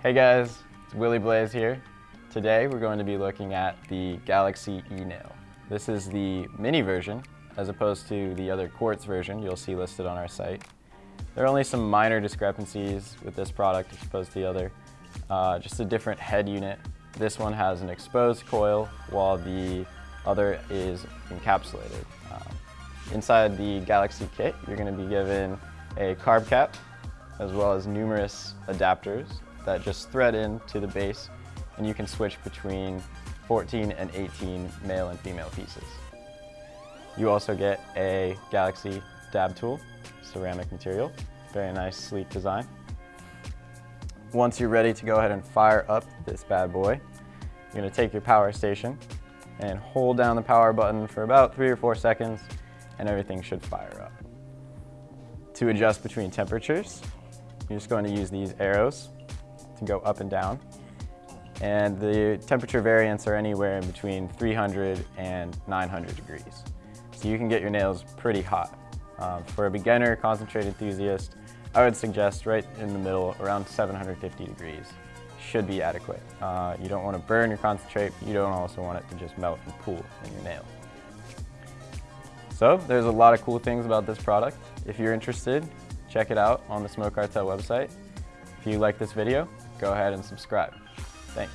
Hey guys, it's Willie Blaze here. Today we're going to be looking at the Galaxy E-Nail. This is the mini version as opposed to the other quartz version you'll see listed on our site. There are only some minor discrepancies with this product as opposed to the other. Uh, just a different head unit. This one has an exposed coil while the other is encapsulated. Um, inside the Galaxy kit, you're going to be given a carb cap as well as numerous adapters that just thread into the base and you can switch between 14 and 18 male and female pieces. You also get a Galaxy dab tool, ceramic material, very nice sleek design. Once you're ready to go ahead and fire up this bad boy, you're gonna take your power station and hold down the power button for about three or four seconds and everything should fire up. To adjust between temperatures, you're just going to use these arrows to go up and down. And the temperature variants are anywhere in between 300 and 900 degrees. So you can get your nails pretty hot. Um, for a beginner concentrate enthusiast, I would suggest right in the middle, around 750 degrees should be adequate. Uh, you don't want to burn your concentrate, you don't also want it to just melt and pool in your nail. So there's a lot of cool things about this product. If you're interested, check it out on the Smoke Cartel website. If you like this video, go ahead and subscribe. Thanks.